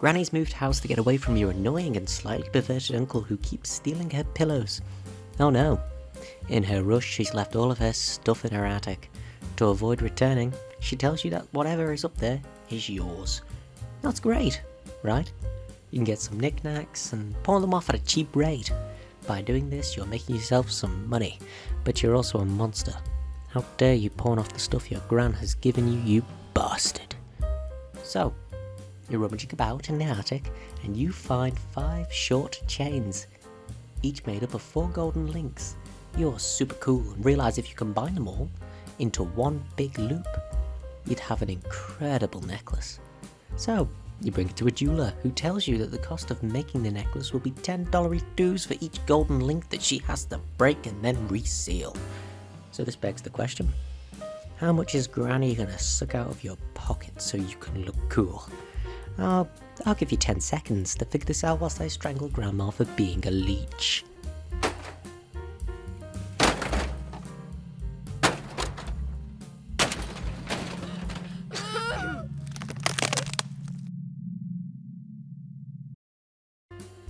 Granny's moved house to get away from your annoying and slightly perverted uncle who keeps stealing her pillows. Oh no. In her rush, she's left all of her stuff in her attic. To avoid returning, she tells you that whatever is up there is yours. That's great, right? You can get some knickknacks and pawn them off at a cheap rate. By doing this, you're making yourself some money, but you're also a monster. How dare you pawn off the stuff your gran has given you, you bastard. So, you're rummaging about in the attic, and you find five short chains, each made up of four golden links. You're super cool and realize if you combine them all into one big loop, you'd have an incredible necklace. So, you bring it to a jeweler, who tells you that the cost of making the necklace will be $10 dues for each golden link that she has to break and then reseal. So this begs the question, how much is Granny gonna suck out of your pocket so you can look cool? I'll, I'll give you 10 seconds to figure this out whilst I strangle Grandma for being a leech.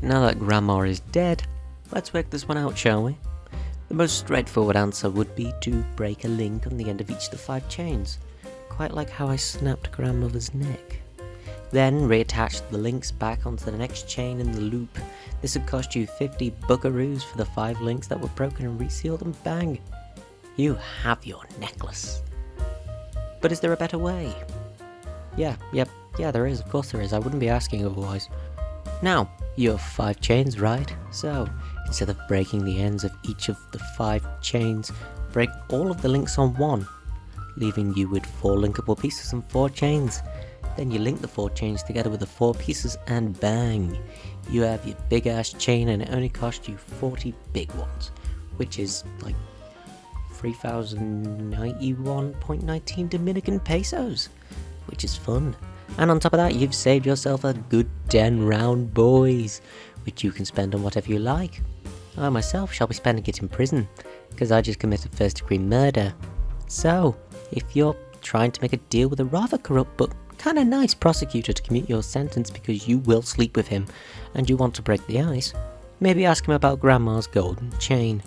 Now that Grandma is dead, let's work this one out, shall we? The most straightforward answer would be to break a link on the end of each of the five chains, quite like how I snapped Grandmother's neck. Then reattach the links back onto the next chain in the loop. This would cost you 50 buckaroos for the 5 links that were broken and resealed and bang! You have your necklace. But is there a better way? Yeah, yep, yeah there is, of course there is, I wouldn't be asking otherwise. Now, you have 5 chains, right? So, instead of breaking the ends of each of the 5 chains, break all of the links on one, leaving you with 4 linkable pieces and 4 chains. Then you link the four chains together with the four pieces and bang! You have your big ass chain and it only cost you 40 big ones, which is like 3091.19 Dominican pesos, which is fun. And on top of that, you've saved yourself a good 10 round boys, which you can spend on whatever you like. I myself shall be spending it in prison, because I just committed first degree murder. So, if you're trying to make a deal with a rather corrupt but kinda nice prosecutor to commute your sentence because you will sleep with him and you want to break the ice, maybe ask him about Grandma's golden chain.